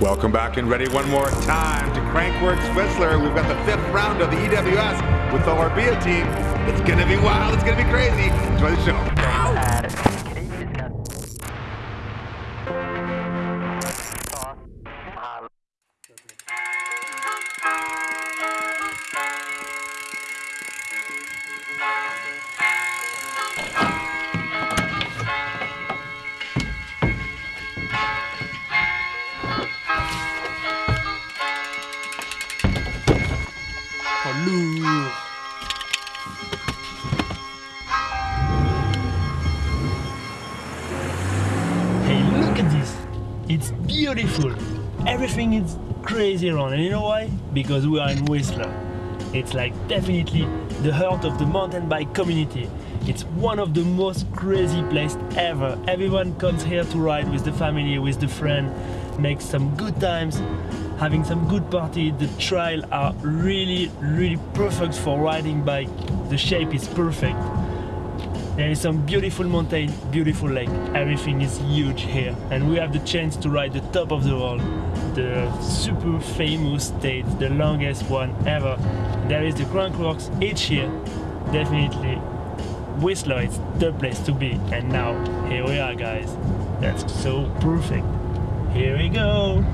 Welcome back and ready one more time to Crankworx Whistler. We've got the fifth round of the EWS with the Orbea team. It's gonna be wild, it's gonna be crazy. Enjoy the show. lourd. Beautiful. Everything is crazy around. And you know why? Because we are in Whistler. It's like definitely the heart of the mountain bike community. It's one of the most crazy places ever. Everyone comes here to ride with the family, with the friend, make some good times, having some good party. The trails are really, really perfect for riding bike. The shape is perfect. There is some beautiful mountain, beautiful lake. Everything is huge here. And we have the chance to ride the top of the world. The super famous stage, the longest one ever. There is the Crankworx each year. Definitely Whistler is the place to be. And now, here we are guys. That's so perfect. Here we go.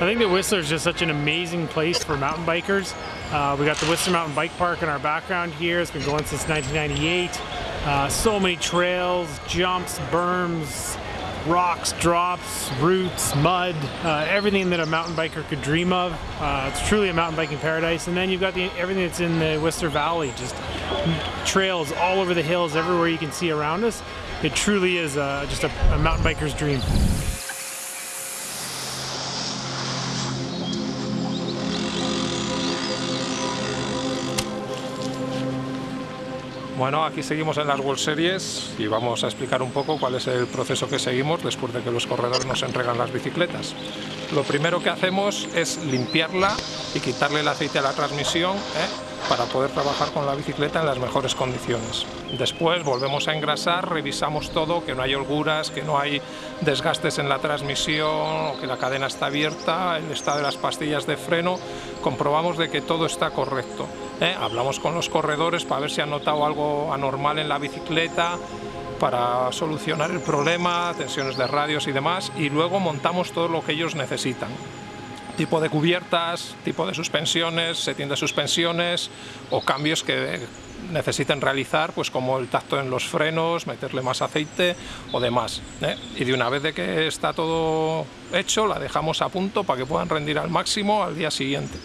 I think that Whistler is just such an amazing place for mountain bikers. Uh, we got the Whistler Mountain Bike Park in our background here. It's been going since 1998. Uh, so many trails, jumps, berms, rocks, drops, roots, mud, uh, everything that a mountain biker could dream of. Uh, it's truly a mountain biking paradise. And then you've got the, everything that's in the Whistler Valley, just trails all over the hills, everywhere you can see around us. It truly is uh, just a, a mountain biker's dream. Bueno, aquí seguimos en las World Series y vamos a explicar un poco cuál es el proceso que seguimos después de que los corredores nos entregan las bicicletas. Lo primero que hacemos es limpiarla y quitarle el aceite a la transmisión ¿eh? para poder trabajar con la bicicleta en las mejores condiciones. Después volvemos a engrasar, revisamos todo, que no hay holguras, que no hay desgastes en la transmisión, que la cadena está abierta, el estado de las pastillas de freno, comprobamos de que todo está correcto. ¿Eh? Hablamos con los corredores para ver si han notado algo anormal en la bicicleta, para solucionar el problema, tensiones de radios y demás, y luego montamos todo lo que ellos necesitan. Tipo de cubiertas, tipo de suspensiones, setting de suspensiones o cambios que necesiten realizar, pues como el tacto en los frenos, meterle más aceite o demás. ¿eh? Y de una vez de que está todo hecho, la dejamos a punto para que puedan rendir al máximo al día siguiente.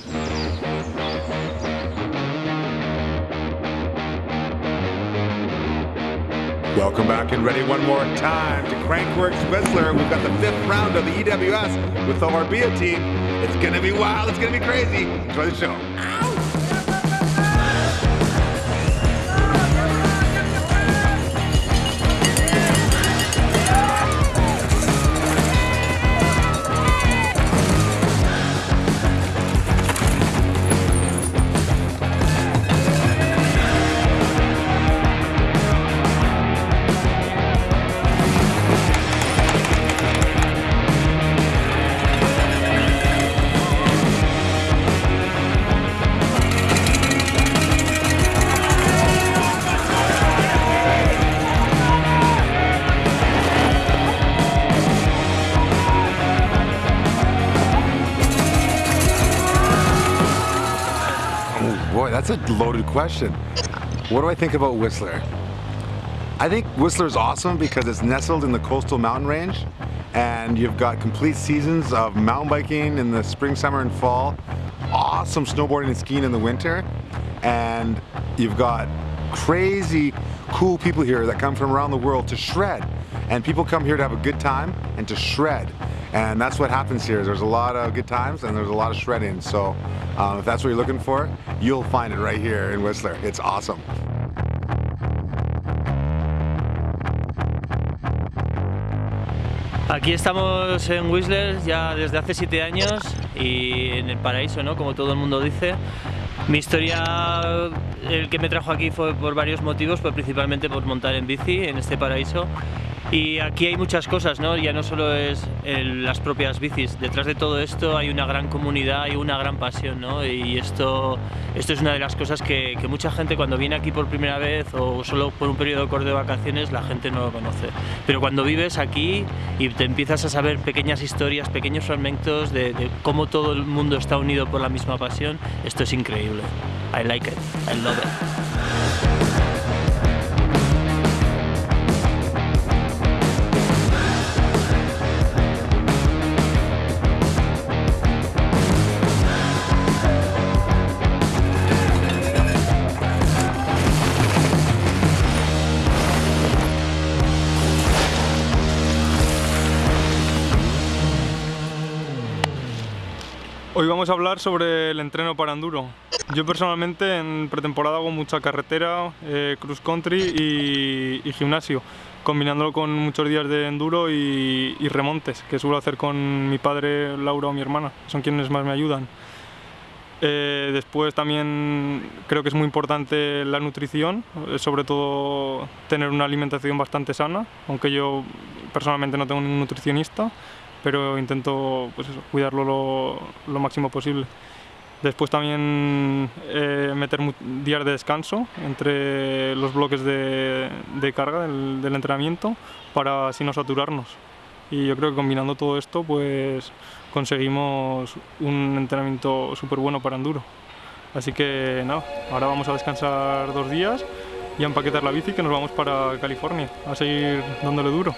Welcome back and ready one more time to Crankworx Whistler. We've got the fifth round of the EWS with the Orbea team. It's gonna be wild, it's gonna be crazy. Enjoy the show. That's a loaded question. What do I think about Whistler? I think Whistler's awesome because it's nestled in the coastal mountain range and you've got complete seasons of mountain biking in the spring, summer, and fall, awesome snowboarding and skiing in the winter, and you've got crazy cool people here that come from around the world to shred. And people come here to have a good time and to shred. And that's what happens here. There's a lot of good times and there's a lot of shredding. So um, if that's what you're looking for, you'll find it right here in Whistler. It's awesome. Aquí estamos en Whistler ya desde hace siete años y en el paraíso, ¿no? Como todo el mundo dice. Mi historia, el que me trajo aquí fue por varios motivos, pues principalmente por montar en bici en este paraíso y aquí hay muchas cosas, ¿no? Ya no solo es las propias bicis, detrás de todo esto hay una gran comunidad y una gran pasión, ¿no? Y esto, esto es una de las cosas que, mucha gente cuando viene aquí por primera vez o solo por un periodo corto de vacaciones, la gente no lo conoce. Pero cuando vives aquí y te empiezas a saber pequeñas historias, pequeños fragmentos de, de cómo todo el mundo está unido por la misma pasión, esto es increíble. I like it, I love it. Vamos a hablar sobre el entreno para enduro. Yo personalmente en pretemporada hago mucha carretera, eh, cross country y, gimnasio, combinándolo con muchos días de enduro y, remontes, que suelo hacer con mi padre, Laura o mi hermana, son quienes más me ayudan. Eh, después también creo que es muy importante la nutrición, eh, sobre todo tener una alimentación bastante sana, aunque yo personalmente no tengo ningún nutricionista pero intento pues cuidarlo lo, máximo posible. Después también eh, meter días de descanso entre los bloques de, carga del, del, entrenamiento para así no saturarnos. Y yo creo que combinando todo esto pues conseguimos un entrenamiento súper bueno para enduro. Así que nada, ahora vamos a descansar dos días y a empaquetar la bici que nos vamos para California a seguir dándole duro.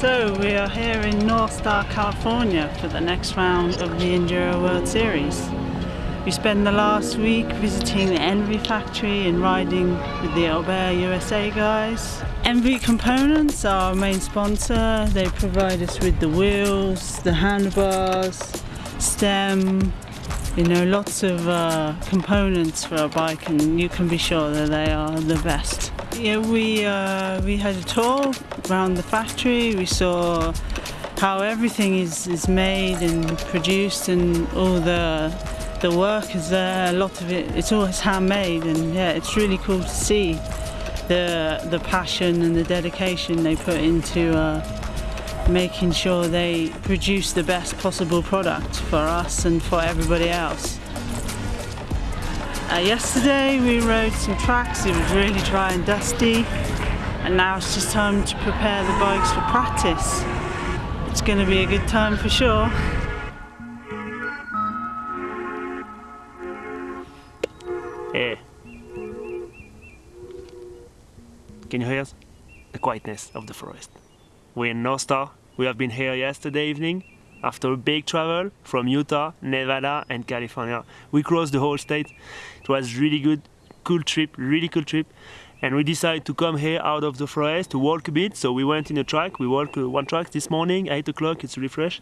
So we are here in North Star, California for the next round of the Enduro World Series. We spent the last week visiting the ENVE factory and riding with the Albert USA guys. ENVE Components are our main sponsor. They provide us with the wheels, the handlebars, stem, you know, lots of uh, components for a bike and you can be sure that they are the best. Yeah, we, uh, we had a tour around the factory. We saw how everything is, is made and produced and all the the work is there. A lot of it, it's always handmade, and yeah, it's really cool to see the the passion and the dedication they put into uh, making sure they produce the best possible product for us and for everybody else. Uh, yesterday we rode some tracks, it was really dry and dusty and now it's just time to prepare the bikes for practice. It's going to be a good time for sure. Hey. Can you hear us? The quietness of the forest. We're in North Star. We have been here yesterday evening after a big travel from Utah, Nevada and California. We crossed the whole state. It was really good, cool trip, really cool trip. And we decided to come here out of the forest to walk a bit. So we went in a track. We walked uh, one track this morning, 8 o'clock. It's fresh.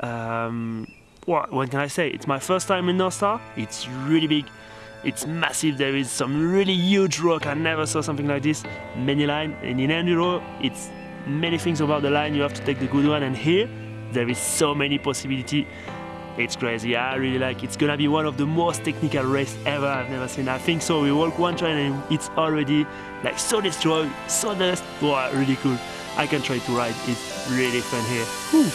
Um, what, what can I say? It's my first time in North Star. It's really big. It's massive. There is some really huge rock. I never saw something like this. Many line. And in enduro, it's many things about the line. You have to take the good one. And here, there is so many possibility. It's crazy. I really like. It's gonna be one of the most technical race ever I've never seen. I think so. We walk one train and it's already like so destroyed, so dust. Wow, really cool. I can try to ride. It's really fun here. Whew.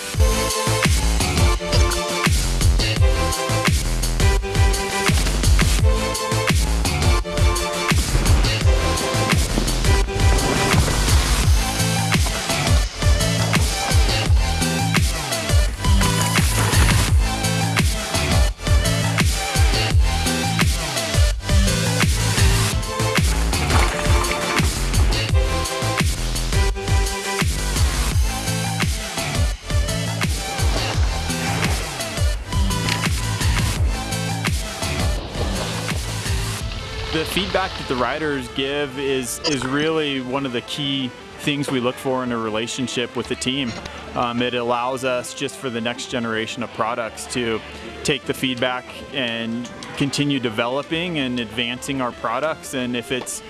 Feedback that the riders give is is really one of the key things we look for in a relationship with the team. Um, it allows us just for the next generation of products to take the feedback and continue developing and advancing our products. And if it's,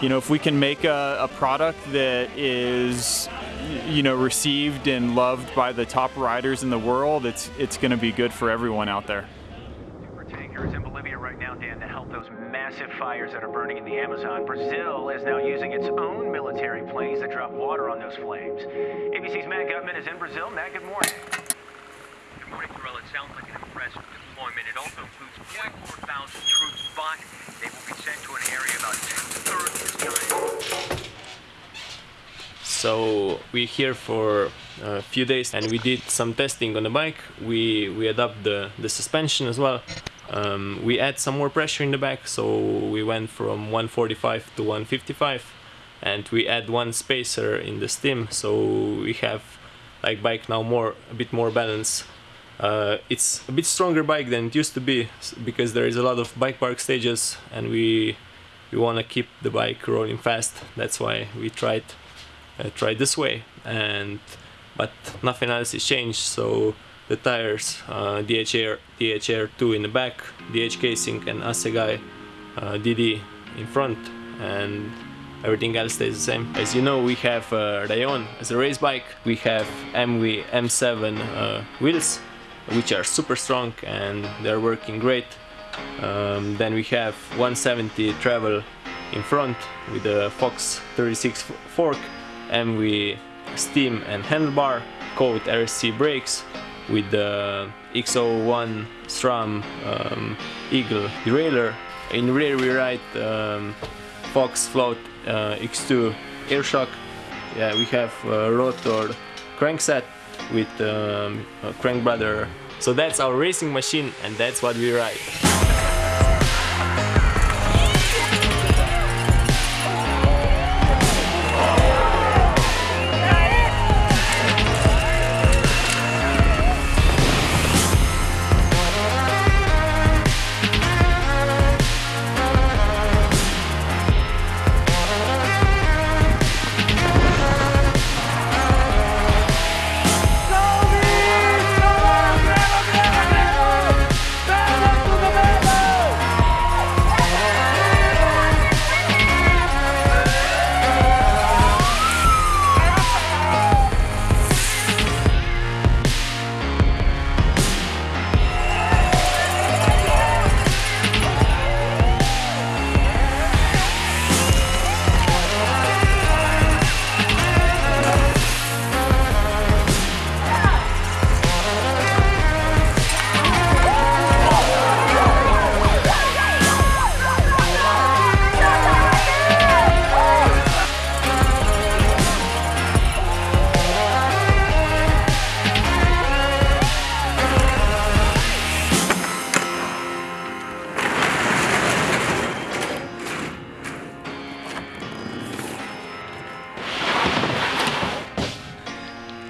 you know, if we can make a, a product that is, you know, received and loved by the top riders in the world, it's it's going to be good for everyone out there. tankers in Bolivia right now, Dan, to help those massive fires that are burning in the Amazon. Brazil is now using its own military planes to drop water on those flames. ABC's Matt Gutman is in Brazil. Matt, good morning. Good morning, Terrell. It sounds like an impressive deployment. It also includes 44,000 troops, but they will be sent to an area about two-thirds the size So we're here for a few days and we did some testing on the bike. We we adapt the, the suspension as well. Um, we add some more pressure in the back, so we went from 145 to 155 and we add one spacer in the stem so we have like bike now more a bit more balance. Uh, it's a bit stronger bike than it used to be because there is a lot of bike park stages and we we want to keep the bike rolling fast. That's why we tried uh, tried this way and but nothing else is changed so the tires uh, DHR DHR2 in the back DH casing and Asegai uh, DD in front and everything else stays the same. As you know we have uh, Rallon as a race bike. We have ENVE M7 uh, wheels which are super strong and they're working great. Um, then we have 170 travel in front with a Fox 36 f- fork ENVE steam and handlebar Code RSC brakes with the X01 SRAM um, Eagle derailleur. In rear we ride um, Fox Float uh, X2 air shock. Yeah we have uh, rotor crankset with um, crank brother. So that's our racing machine and that's what we ride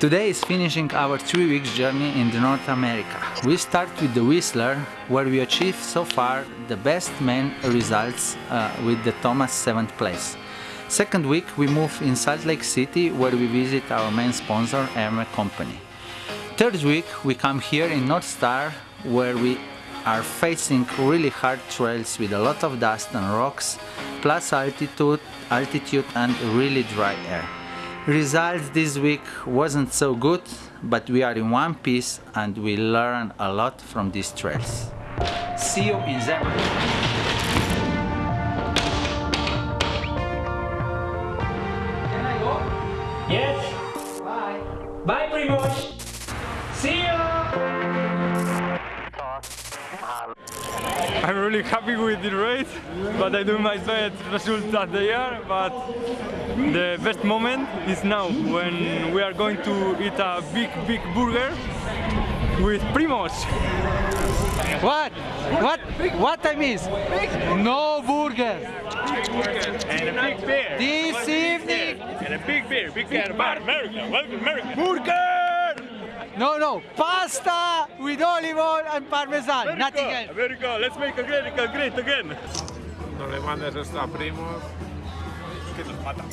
Today is finishing our three weeks journey in the North America. We start with the Whistler, where we achieved so far the best main results uh, with the Thomas 7th place. Second week we move in Salt Lake City where we visit our main sponsor Hermes Company. Third week we come here in North Star where we are facing really hard trails with a lot of dust and rocks, plus altitude, altitude and really dry air. Results this week wasn't so good, but we are in one piece and we learn a lot from these trails. See you in Zebra. I'm really happy with the race, but I do my best results at the year. But the best moment is now when we are going to eat a big, big burger with Primos. What? What? What I miss? No burger. And a big beer. This evening. And a big beer. Big beer about America. Welcome to America. Burger! No, no. Pasta with olive oil and parmesan. Nothing else. America. Let's make America great again. No le mandes esto a primos. Que nos matan.